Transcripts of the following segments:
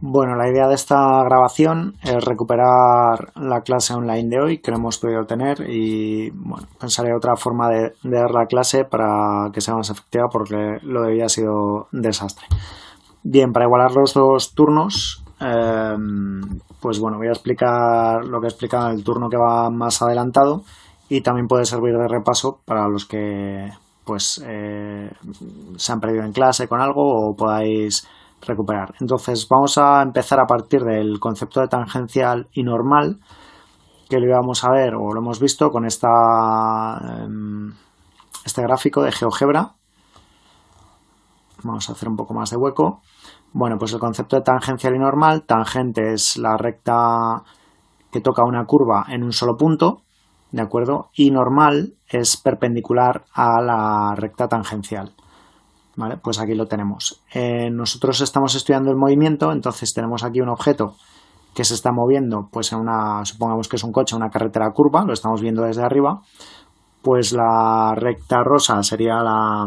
Bueno, la idea de esta grabación es recuperar la clase online de hoy que no hemos podido tener y bueno, pensaré otra forma de, dar la clase para que sea más efectiva porque lo de ha sido desastre. Bien, para igualar los dos turnos, em, pues bueno, voy a explicar lo que en el turno que va más adelantado y también puede servir de repaso para los que pues eh, se han perdido en clase con algo o podáis recuperar. Entonces vamos a empezar a partir del concepto de tangencial y normal que lo íbamos a ver o lo hemos visto con esta, em, este gráfico de GeoGebra. Vamos a hacer un poco más de hueco. Bueno, pues el concepto de tangencial y normal, tangente es la recta que toca una curva en un solo punto, ¿de acuerdo? Y normal es perpendicular a la recta tangencial. Pues aquí lo tenemos. Eh, nosotros estamos estudiando el movimiento, entonces tenemos aquí un objeto que se está moviendo, pues en una, supongamos que es un coche, una carretera curva, lo estamos viendo desde arriba, pues la recta rosa sería la,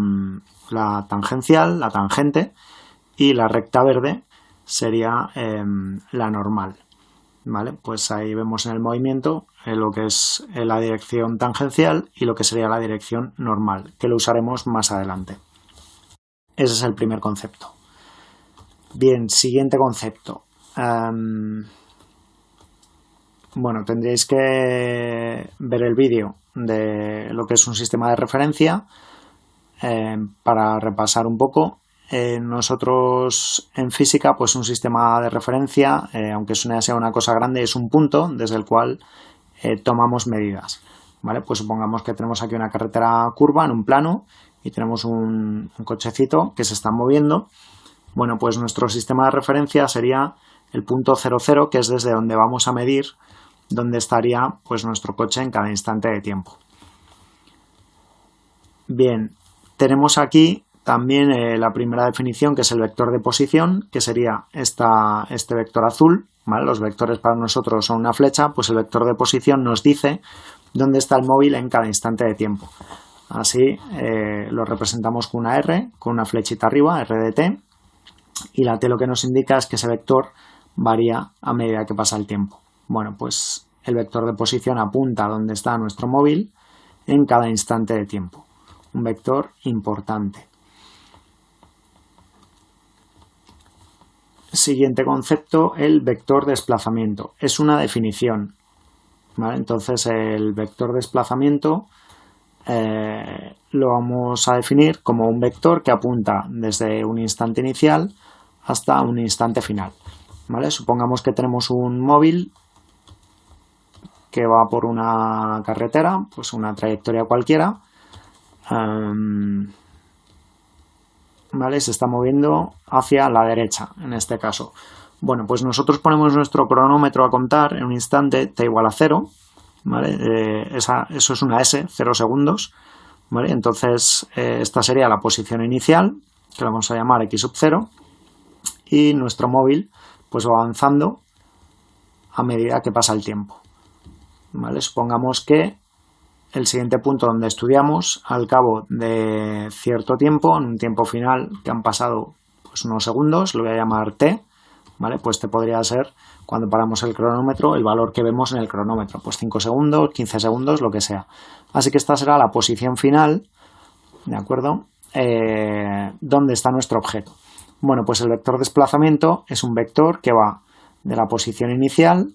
la tangencial, la tangente, y la recta verde sería em, la normal. ¿Vale? Pues ahí vemos en el movimiento eh, lo que es eh, la dirección tangencial y lo que sería la dirección normal, que lo usaremos más adelante. Ese es el primer concepto. Bien, siguiente concepto. bueno, tendréis que ver el vídeo de lo que es un sistema de referencia em, para repasar un poco. Eh, nosotros en física, pues un sistema de referencia, eh, aunque sea una cosa grande, es un punto desde el cual eh, tomamos medidas. ¿vale? Pues supongamos que tenemos aquí una carretera curva en un plano y tenemos un, cochecito que se está moviendo, bueno, pues nuestro sistema de referencia sería el punto 00, que es desde donde vamos a medir dónde estaría pues nuestro coche en cada instante de tiempo. Bien, tenemos aquí también eh, la primera definición, que es el vector de posición, que sería esta, este vector azul. Los vectores para nosotros son una flecha, pues el vector de posición nos dice dónde está el móvil en cada instante de tiempo. Así eh, lo representamos con una R, con una flechita arriba, R de t, y la T lo que nos indica es que ese vector varía a medida que pasa el tiempo. Bueno, pues el vector de posición apunta a donde está nuestro móvil en cada instante de tiempo. Un vector importante. Siguiente concepto, el vector desplazamiento. Es una definición. Entonces el vector desplazamiento eh, lo vamos a definir como un vector que apunta desde un instante inicial hasta un instante final. ¿vale? Supongamos que tenemos un móvil que va por una carretera, pues una trayectoria cualquiera, em, ¿vale? se está moviendo hacia la derecha en este caso. Bueno, pues nosotros ponemos nuestro cronómetro a contar en un instante t igual a 0 eh, eso es una S, 0 segundos, Entonces, eh, esta sería la posición inicial, que la vamos a llamar x sub 0, y nuestro móvil pues va avanzando a medida que pasa el tiempo. Supongamos que el siguiente punto donde estudiamos, al cabo de cierto tiempo, en un tiempo final que han pasado pues, unos segundos, lo voy a llamar t, ¿vale? Pues te podría ser cuando paramos el cronómetro, el valor que vemos en el cronómetro, pues 5 segundos, 15 segundos, lo que sea. Así que esta será la posición final, ¿de acuerdo? Eh, ¿Dónde está nuestro objeto? Bueno, pues el vector desplazamiento es un vector que va de la posición inicial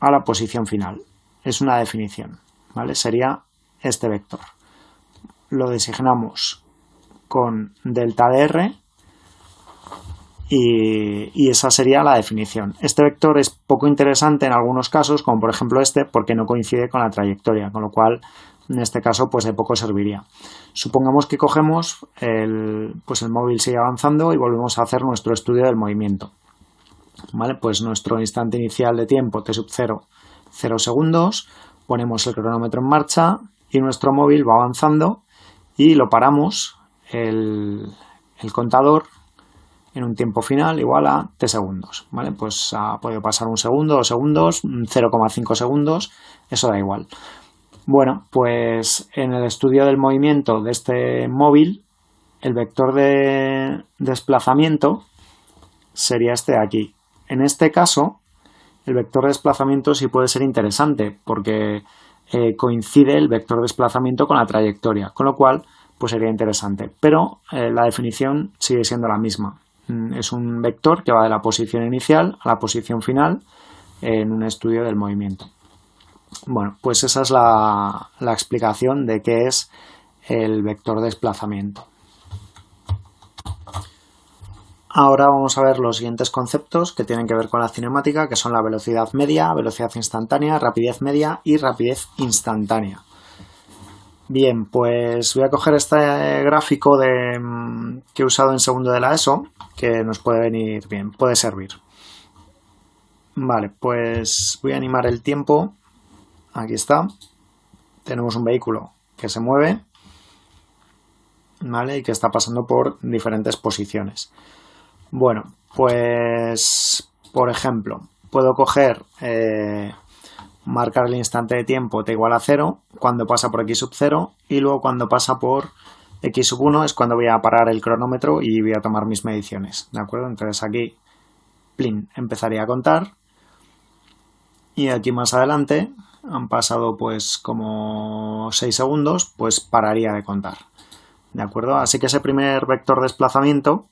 a la posición final. Es una definición, ¿vale? Sería este vector. Lo designamos con delta de r y, esa sería la definición. Este vector es poco interesante en algunos casos, como por ejemplo este, porque no coincide con la trayectoria, con lo cual en este caso pues de poco serviría. Supongamos que cogemos el, pues el móvil sigue avanzando y volvemos a hacer nuestro estudio del movimiento. ¿Vale? Pues nuestro instante inicial de tiempo t sub 0, 0 segundos, ponemos el cronómetro en marcha y nuestro móvil va avanzando y lo paramos el, el contador en un tiempo final igual a t segundos, ¿vale? Pues ha podido pasar un segundo, dos segundos, 0,5 segundos, eso da igual. Bueno, pues en el estudio del movimiento de este móvil, el vector de desplazamiento sería este de aquí, en este caso, el vector de desplazamiento sí puede ser interesante porque eh, coincide el vector de desplazamiento con la trayectoria, con lo cual pues sería interesante. Pero eh, la definición sigue siendo la misma. Mm, es un vector que va de la posición inicial a la posición final en un estudio del movimiento. Bueno, pues esa es la, explicación de qué es el vector de desplazamiento. Ahora vamos a ver los siguientes conceptos que tienen que ver con la cinemática, que son la velocidad media, velocidad instantánea, rapidez media y rapidez instantánea. Bien, pues voy a coger este gráfico de, mm, que he usado en segundo de la ESO, que nos puede venir bien, puede servir. Vale, pues voy a animar el tiempo. Aquí está. Tenemos un vehículo que se mueve, ¿vale? Y que está pasando por diferentes posiciones. Bueno, pues por ejemplo, puedo coger, eh, marcar el instante de tiempo t igual a 0 cuando pasa por x sub 0 y luego cuando pasa por x sub 1 es cuando voy a parar el cronómetro y voy a tomar mis mediciones, ¿de acuerdo? Entonces aquí, plin, empezaría a contar y aquí más adelante han pasado pues como 6 segundos, pues pararía de contar, ¿de acuerdo? Así que ese primer vector de desplazamiento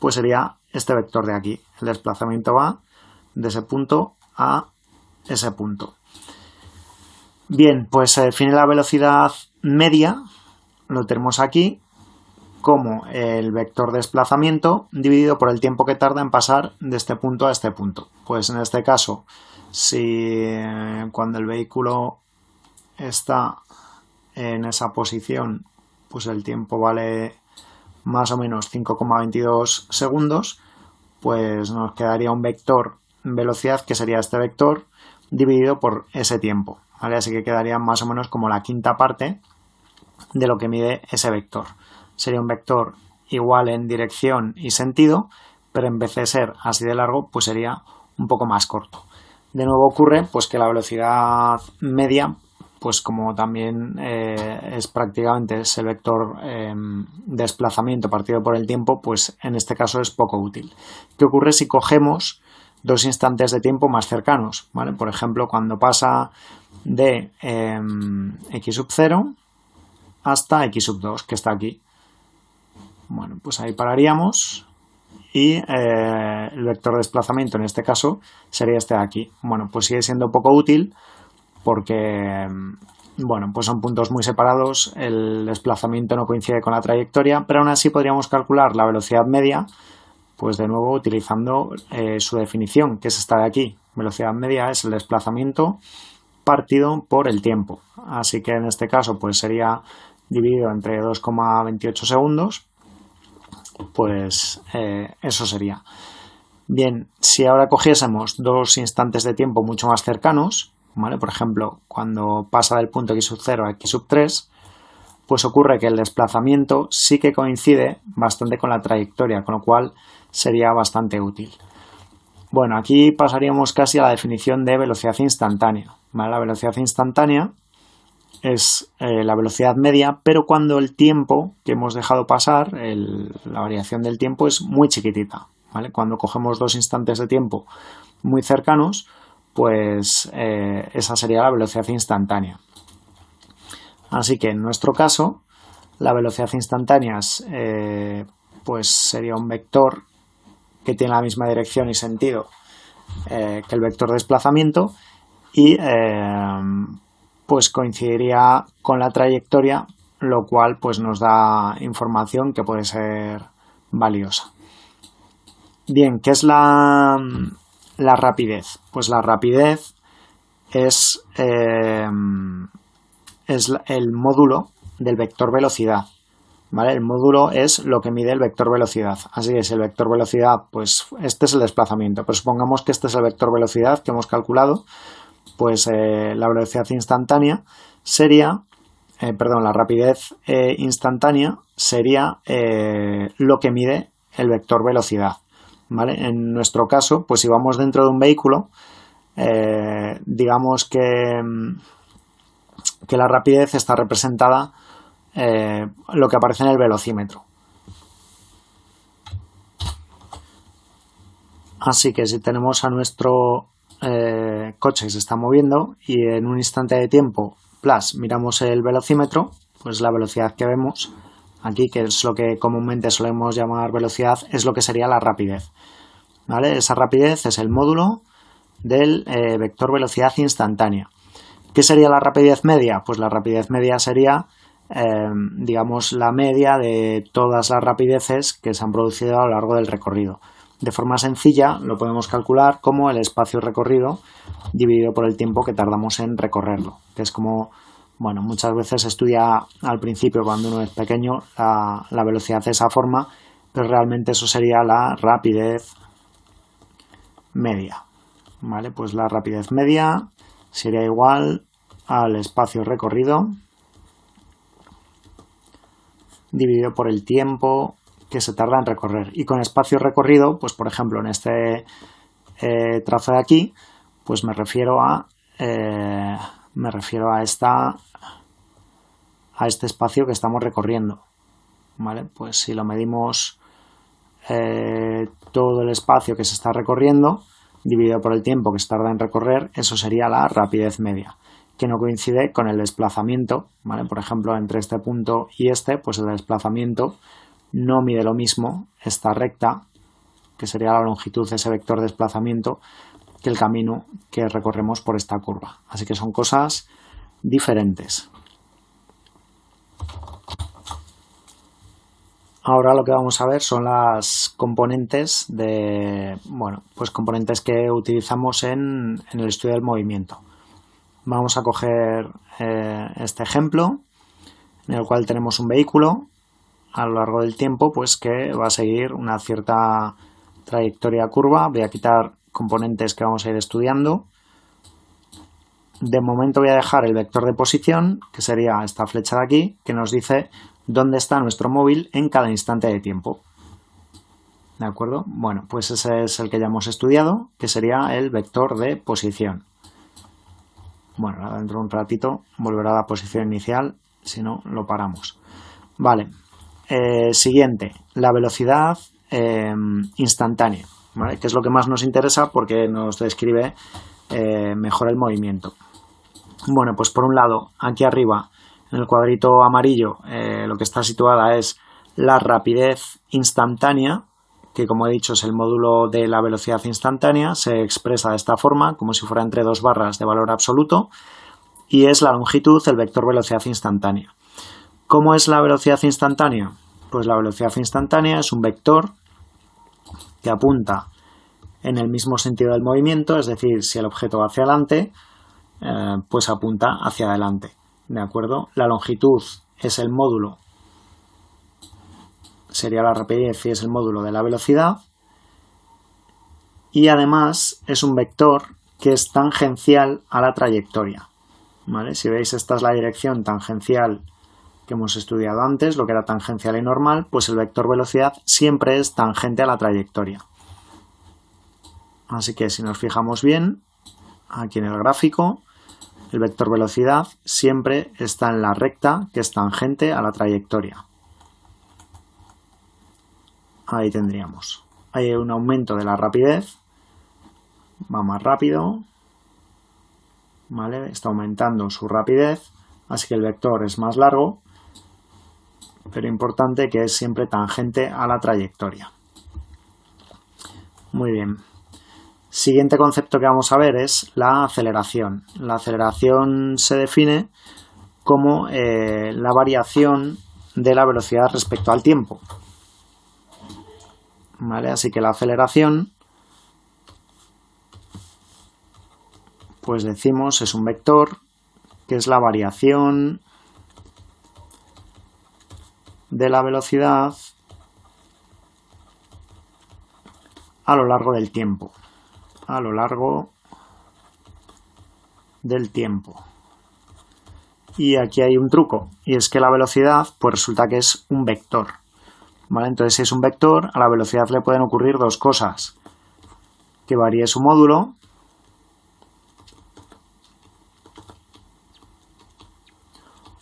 pues sería este vector de aquí. El desplazamiento va de ese punto a ese punto. Bien, pues se define la velocidad media, lo tenemos aquí, como el vector de desplazamiento dividido por el tiempo que tarda en pasar de este punto a este punto. Pues en este caso, si eh, cuando el vehículo está en esa posición, pues el tiempo vale más o menos 5,22 segundos, pues nos quedaría un vector velocidad que sería este vector dividido por ese tiempo, Así que quedaría más o menos como la quinta parte de lo que mide ese vector. Sería un vector igual en dirección y sentido, pero en vez de ser así de largo, pues sería un poco más corto. De nuevo ocurre pues que la velocidad media pues como también eh, es prácticamente ese vector eh, desplazamiento partido por el tiempo, pues en este caso es poco útil. ¿Qué ocurre si cogemos dos instantes de tiempo más cercanos? ¿vale? Por ejemplo, cuando pasa de em, x sub 0 hasta x sub 2, que está aquí. Bueno, pues ahí pararíamos y eh, el vector de desplazamiento en este caso sería este de aquí. Bueno, pues sigue siendo poco útil porque bueno, pues son puntos muy separados, el desplazamiento no coincide con la trayectoria, pero aún así podríamos calcular la velocidad media, pues de nuevo utilizando eh, su definición, que es esta de aquí. Velocidad media es el desplazamiento partido por el tiempo. Así que en este caso pues sería dividido entre 2,28 segundos, pues eh, eso sería. Bien, si ahora cogiésemos dos instantes de tiempo mucho más cercanos, por ejemplo, cuando pasa del punto x sub 0 a x sub 3, pues ocurre que el desplazamiento sí que coincide bastante con la trayectoria, con lo cual sería bastante útil. Bueno, aquí pasaríamos casi a la definición de velocidad instantánea. La velocidad instantánea es eh, la velocidad media, pero cuando el tiempo que hemos dejado pasar, la variación del tiempo es muy chiquitita. Cuando cogemos dos instantes de tiempo muy cercanos, pues eh, esa sería la velocidad instantánea. Así que en nuestro caso, la velocidad instantánea eh, pues sería un vector que tiene la misma dirección y sentido eh, que el vector de desplazamiento y pues coincidiría con la trayectoria, lo cual pues nos da información que puede ser valiosa. Bien, ¿qué es la, la rapidez? Pues la rapidez es, eh, es el módulo del vector velocidad. ¿Vale? El módulo es lo que mide el vector velocidad. Así que si el vector velocidad, pues este es el desplazamiento. Pero supongamos que este es el vector velocidad que hemos calculado, pues eh, la velocidad instantánea sería, eh, perdón, la rapidez instantánea sería lo que mide el vector velocidad. En nuestro caso, pues si vamos dentro de un vehículo, eh, digamos que, mm, que, la rapidez está representada eh, lo que aparece en el velocímetro. Así que si tenemos a nuestro eh, coche que se está moviendo y en un instante de tiempo, plus, miramos el velocímetro, pues la velocidad que vemos aquí, que es lo que comúnmente solemos llamar velocidad, es lo que sería la rapidez. Esa rapidez es el módulo del eh, vector velocidad instantánea. ¿Qué sería la rapidez media? Pues la rapidez media sería, eh, digamos, la media de todas las rapideces que se han producido a lo largo del recorrido. De forma sencilla lo podemos calcular como el espacio recorrido dividido por el tiempo que tardamos en recorrerlo, que es como, bueno, muchas veces se estudia al principio cuando uno es pequeño la, la velocidad de esa forma, pero realmente eso sería la rapidez media. ¿Vale? Pues la rapidez media sería igual al espacio recorrido dividido por el tiempo que se tarda en recorrer. Y con espacio recorrido, pues por ejemplo en este eh, trazo de aquí, pues me refiero a eh, me refiero a esta a este espacio que estamos recorriendo. ¿Vale? Pues si lo medimos eh, todo el espacio que se está recorriendo, dividido por el tiempo que se tarda en recorrer, eso sería la rapidez media, que no coincide con el desplazamiento. Por ejemplo, entre este punto y este, pues el desplazamiento no mide lo mismo esta recta, que sería la longitud de ese vector de desplazamiento, que el camino que recorremos por esta curva. Así que son cosas diferentes. Ahora lo que vamos a ver son las componentes de, bueno, pues componentes que utilizamos en, el estudio del movimiento. Vamos a coger eh, este ejemplo en el cual tenemos un vehículo a lo largo del tiempo pues que va a seguir una cierta trayectoria curva. Voy a quitar componentes que vamos a ir estudiando. De momento voy a dejar el vector de posición, que sería esta flecha de aquí, que nos dice dónde está nuestro móvil en cada instante de tiempo. ¿De acuerdo? Bueno, pues ese es el que ya hemos estudiado, que sería el vector de posición. Bueno, dentro de un ratito volverá a la posición inicial, si no, lo paramos. Vale, eh, siguiente, la velocidad eh, instantánea, que es lo que más nos interesa porque nos describe eh, mejor el movimiento. Bueno, pues por un lado, aquí arriba, en el cuadrito amarillo, lo que está situada es la rapidez instantánea, que como he dicho es el módulo de la velocidad instantánea, se expresa de esta forma, como si fuera entre dos barras de valor absoluto, y es la longitud, el vector velocidad instantánea. ¿Cómo es la velocidad instantánea? Pues la velocidad instantánea es un vector que apunta en el mismo sentido del movimiento, es decir, si el objeto va hacia adelante, eh, pues apunta hacia adelante. ¿De acuerdo? La longitud es el módulo, sería la rapidez y es el módulo de la velocidad. Y además es un vector que es tangencial a la trayectoria. ¿Vale? Si veis, esta es la dirección tangencial que hemos estudiado antes, lo que era tangencial y normal, pues el vector velocidad siempre es tangente a la trayectoria. Así que si nos fijamos bien, aquí en el gráfico, el vector velocidad siempre está en la recta que es tangente a la trayectoria. Ahí tendríamos. Hay un aumento de la rapidez, va más rápido, ¿vale? Está aumentando su rapidez, así que el vector es más largo pero importante que es siempre tangente a la trayectoria. Muy bien. Siguiente concepto que vamos a ver es la aceleración. La aceleración se define como eh, la variación de la velocidad respecto al tiempo. ¿Vale? Así que la aceleración, pues decimos, es un vector que es la variación de la velocidad a lo largo del tiempo. A lo largo del tiempo. Y aquí hay un truco, y es que la velocidad, pues resulta que es un vector. Entonces, si es un vector, a la velocidad le pueden ocurrir dos cosas. Que varíe su módulo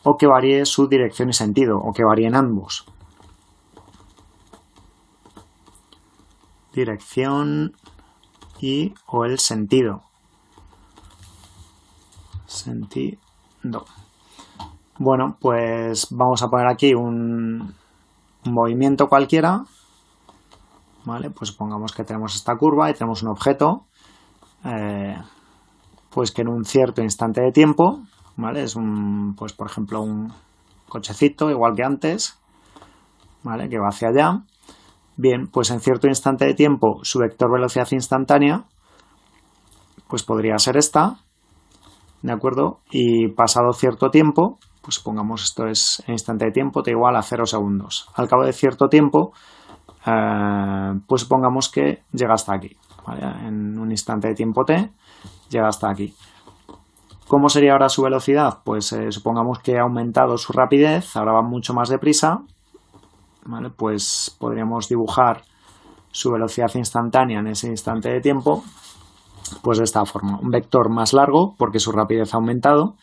o que varíe su dirección y sentido, o que varíen ambos. Dirección y o el sentido. Sentido. Bueno, pues vamos a poner aquí un, movimiento cualquiera. ¿Vale? Pues pongamos que tenemos esta curva y tenemos un objeto. Eh, pues que en un cierto instante de tiempo, ¿vale? Es un, pues por ejemplo, un cochecito, igual que antes, ¿vale? Que va hacia allá. Bien, pues en cierto instante de tiempo su vector velocidad instantánea pues podría ser esta, ¿de acuerdo? Y pasado cierto tiempo, pues supongamos esto es en instante de tiempo, te igual a 0 segundos. Al cabo de cierto tiempo, eh, pues supongamos que llega hasta aquí, En un instante de tiempo t, llega hasta aquí. ¿Cómo sería ahora su velocidad? Pues eh, supongamos que ha aumentado su rapidez, ahora va mucho más deprisa, pues podríamos dibujar su velocidad instantánea en ese instante de tiempo pues de esta forma. Un vector más largo porque su rapidez ha aumentado,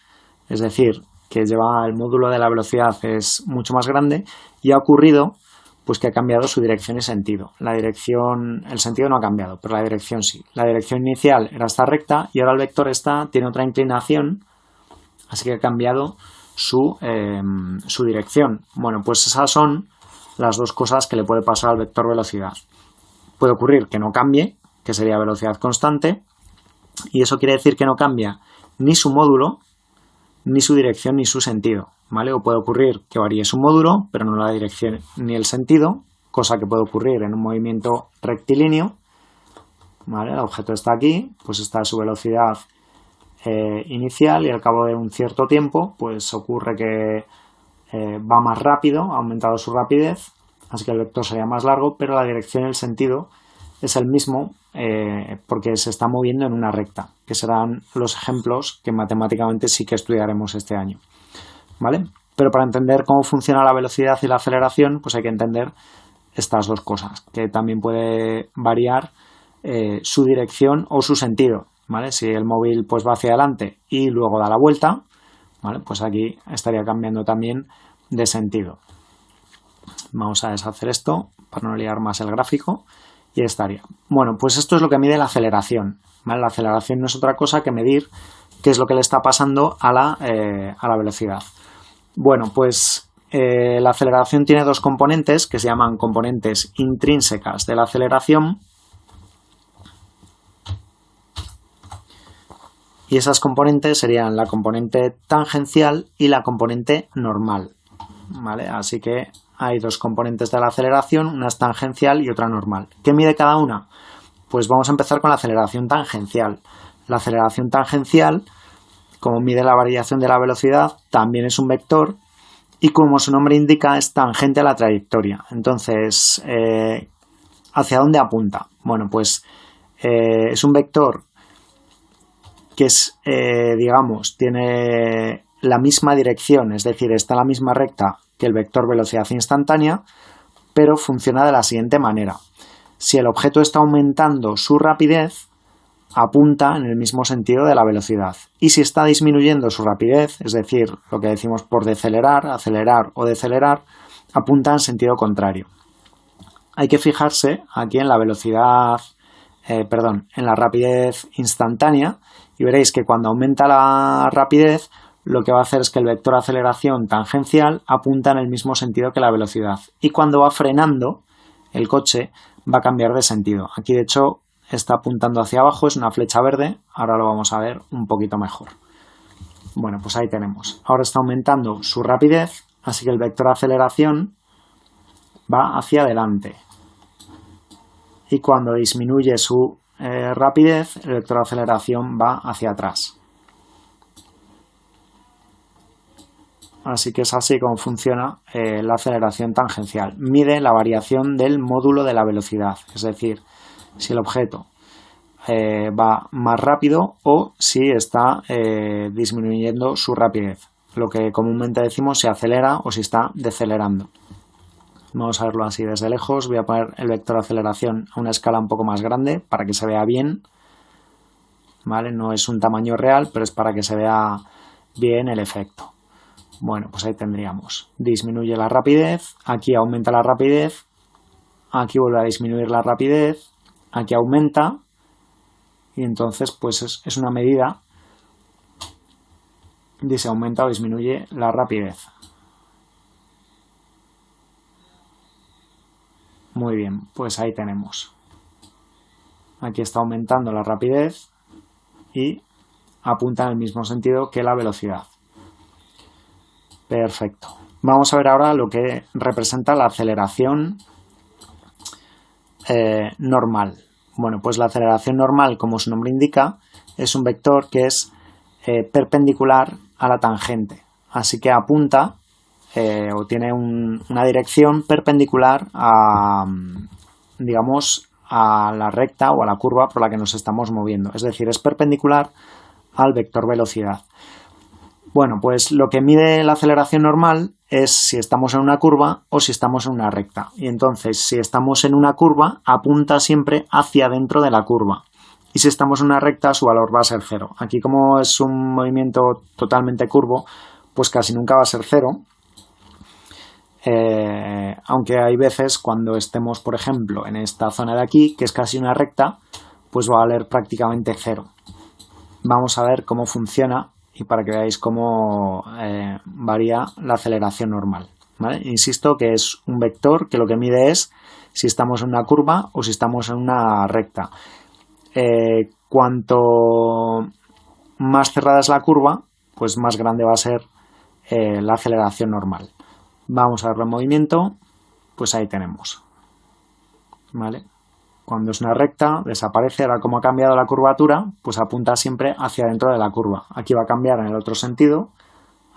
es decir, que lleva el módulo de la velocidad es mucho más grande y ha ocurrido pues que ha cambiado su dirección y sentido. La dirección, el sentido no ha cambiado, pero la dirección sí. La dirección inicial era esta recta y ahora el vector está, tiene otra inclinación, así que ha cambiado su, em, su dirección. Bueno, pues esas son las dos cosas que le puede pasar al vector velocidad. Puede ocurrir que no cambie, que sería velocidad constante, y eso quiere decir que no cambia ni su módulo, ni su dirección, ni su sentido. ¿vale? O puede ocurrir que varíe su módulo, pero no la dirección ni el sentido, cosa que puede ocurrir en un movimiento rectilíneo. ¿vale? El objeto está aquí, pues está a su velocidad eh, inicial y al cabo de un cierto tiempo, pues ocurre que eh, va más rápido, ha aumentado su rapidez, así que el vector sería más largo, pero la dirección y el sentido es el mismo eh, porque se está moviendo en una recta, que serán los ejemplos que matemáticamente sí que estudiaremos este año. ¿Vale? Pero para entender cómo funciona la velocidad y la aceleración, pues hay que entender estas dos cosas, que también puede variar eh, su dirección o su sentido. ¿vale? Si el móvil pues, va hacia adelante y luego da la vuelta, pues aquí estaría cambiando también de sentido. Vamos a deshacer esto para no liar más el gráfico y estaría. Bueno, pues esto es lo que mide la aceleración. La aceleración no es otra cosa que medir qué es lo que le está pasando a la, eh, velocidad. Bueno, pues eh, la aceleración tiene dos componentes que se llaman componentes intrínsecas de la aceleración y esas componentes serían la componente tangencial y la componente normal. ¿Vale? Así que hay dos componentes de la aceleración, una es tangencial y otra normal. ¿Qué mide cada una? Pues vamos a empezar con la aceleración tangencial. La aceleración tangencial, como mide la variación de la velocidad, también es un vector y como su nombre indica es tangente a la trayectoria. Entonces, eh, ¿hacia dónde apunta? Bueno, pues eh, es un vector que es, eh, digamos, tiene la misma dirección, es decir, está en la misma recta que el vector velocidad instantánea, pero funciona de la siguiente manera. Si el objeto está aumentando su rapidez, apunta en el mismo sentido de la velocidad. Y si está disminuyendo su rapidez, es decir, lo que decimos por decelerar, acelerar o decelerar, apunta en sentido contrario. Hay que fijarse aquí en la velocidad, eh, perdón, en la rapidez instantánea y veréis que cuando aumenta la rapidez lo que va a hacer es que el vector aceleración tangencial apunta en el mismo sentido que la velocidad y cuando va frenando el coche va a cambiar de sentido. Aquí de hecho está apuntando hacia abajo, es una flecha verde, ahora lo vamos a ver un poquito mejor. Bueno, pues ahí tenemos. Ahora está aumentando su rapidez, así que el vector aceleración va hacia adelante. Y cuando disminuye su eh, rapidez, el vector aceleración va hacia atrás. Así que es así como funciona eh, la aceleración tangencial. Mide la variación del módulo de la velocidad, es decir, si el objeto eh, va más rápido o si está disminuyendo su rapidez. Lo que comúnmente decimos si acelera o si está decelerando. Vamos a verlo así desde lejos. Voy a poner el vector de aceleración a una escala un poco más grande para que se vea bien. ¿Vale? No es un tamaño real, pero es para que se vea bien el efecto. Bueno, pues ahí tendríamos. Disminuye la rapidez, aquí aumenta la rapidez, aquí vuelve a disminuir la rapidez, aquí aumenta y entonces pues es, una medida de si aumenta o disminuye la rapidez. Muy bien, pues ahí tenemos. Aquí está aumentando la rapidez y apunta en el mismo sentido que la velocidad. Perfecto. Vamos a ver ahora lo que representa la aceleración eh, normal. Bueno, pues la aceleración normal, como su nombre indica, es un vector que es eh, perpendicular a la tangente. Así que apunta eh, o tiene una dirección perpendicular a, digamos, a la recta o a la curva por la que nos estamos moviendo. Es decir, es perpendicular al vector velocidad. Bueno, pues lo que mide la aceleración normal es si estamos en una curva o si estamos en una recta. Y entonces, si estamos en una curva, apunta siempre hacia dentro de la curva. Y si estamos en una recta, su valor va a ser cero. Aquí, como es un movimiento totalmente curvo, pues casi nunca va a ser cero. Eh, aunque hay veces cuando estemos, por ejemplo, en esta zona de aquí, que es casi una recta, pues va a valer prácticamente cero. Vamos a ver cómo funciona y para que veáis cómo eh, varía la aceleración normal. Insisto que es un vector que lo que mide es si estamos en una curva o si estamos en una recta. Eh, cuanto más cerrada es la curva, pues más grande va a ser eh, la aceleración normal. Vamos a ver el movimiento, pues ahí tenemos. ¿Vale? Cuando es una recta, desaparece. Ahora, como ha cambiado la curvatura, pues apunta siempre hacia dentro de la curva. Aquí va a cambiar en el otro sentido,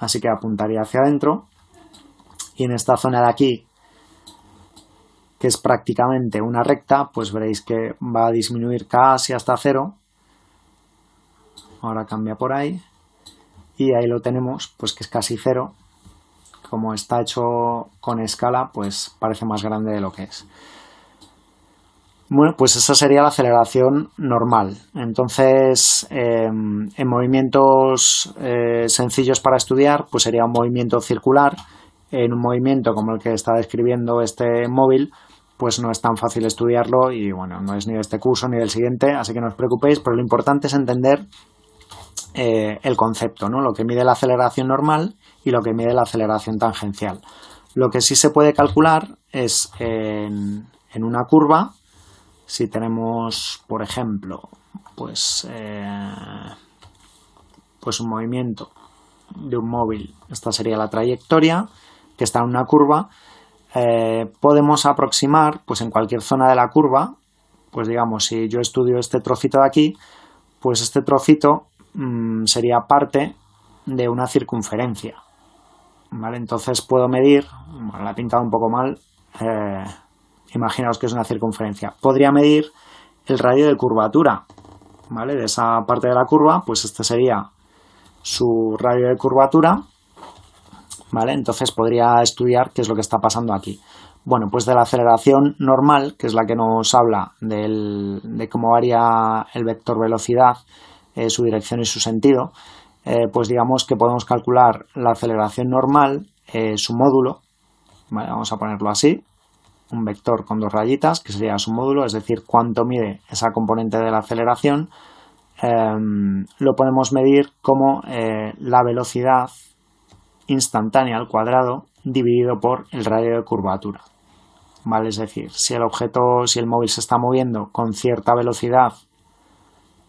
así que apuntaría hacia adentro. Y en esta zona de aquí, que es prácticamente una recta, pues veréis que va a disminuir casi hasta cero. Ahora cambia por ahí. Y ahí lo tenemos, pues que es casi cero. Como está hecho con escala, pues parece más grande de lo que es. Bueno, pues esa sería la aceleración normal. Entonces, em, en movimientos eh, sencillos para estudiar, pues sería un movimiento circular. En un movimiento como el que está describiendo este móvil, pues no es tan fácil estudiarlo y bueno, no es ni de este curso ni del siguiente, así que no os preocupéis, pero lo importante es entender eh, el concepto, ¿no? Lo que mide la aceleración normal y lo que mide la aceleración tangencial. Lo que sí se puede calcular es en una curva, si tenemos, por ejemplo, pues, eh, pues un movimiento de un móvil, esta sería la trayectoria, que está en una curva, eh, podemos aproximar, pues en cualquier zona de la curva, pues digamos, si yo estudio este trocito de aquí, pues este trocito mm, sería parte de una circunferencia. ¿Vale? Entonces puedo medir, bueno, la he pintado un poco mal, eh, imaginaos que es una circunferencia, podría medir el radio de curvatura, ¿vale? De esa parte de la curva, pues este sería su radio de curvatura, ¿vale? Entonces podría estudiar qué es lo que está pasando aquí. Bueno, pues de la aceleración normal, que es la que nos habla de cómo varía el vector velocidad, eh, su dirección y su sentido, eh, pues digamos que podemos calcular la aceleración normal, eh, su módulo, vamos a ponerlo así, un vector con dos rayitas, que sería su módulo, es decir, cuánto mide esa componente de la aceleración, em, lo podemos medir como eh, la velocidad instantánea al cuadrado dividido por el radio de curvatura. ¿Vale? Es decir, si el objeto, si el móvil se está moviendo con cierta velocidad,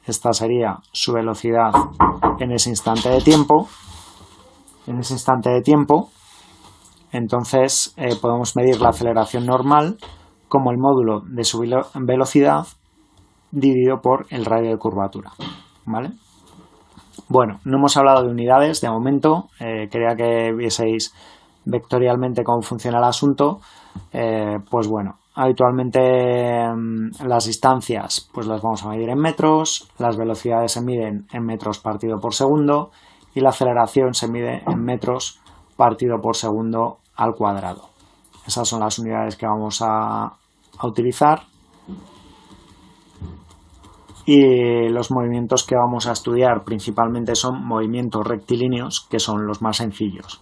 esta sería su velocidad en ese instante de tiempo, en ese instante de tiempo, entonces eh, podemos medir la aceleración normal como el módulo de su velocidad dividido por el radio de curvatura. ¿Vale? Bueno, no hemos hablado de unidades de momento, eh, quería que vieseis vectorialmente cómo funciona el asunto. Eh, pues bueno, habitualmente mm, las distancias pues las vamos a medir en metros, las velocidades se miden en metros partido por segundo y la aceleración se mide en metros partido por segundo al cuadrado. Esas son las unidades que vamos a, utilizar. Y los movimientos que vamos a estudiar principalmente son movimientos rectilíneos, que son los más sencillos.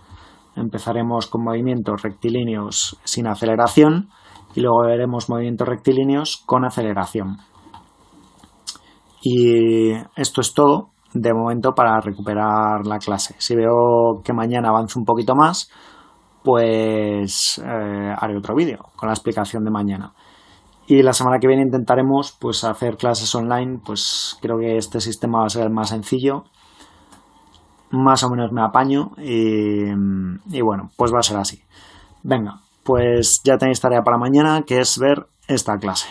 Empezaremos con movimientos rectilíneos sin aceleración y luego veremos movimientos rectilíneos con aceleración. Y esto es todo de momento para recuperar la clase. Si veo que mañana avanzo un poquito más, pues eh, haré otro vídeo con la explicación de mañana. Y la semana que viene intentaremos pues hacer clases online, pues creo que este sistema va a ser el más sencillo. Más o menos me apaño y, y bueno, pues va a ser así. Venga, pues ya tenéis tarea para mañana, que es ver esta clase.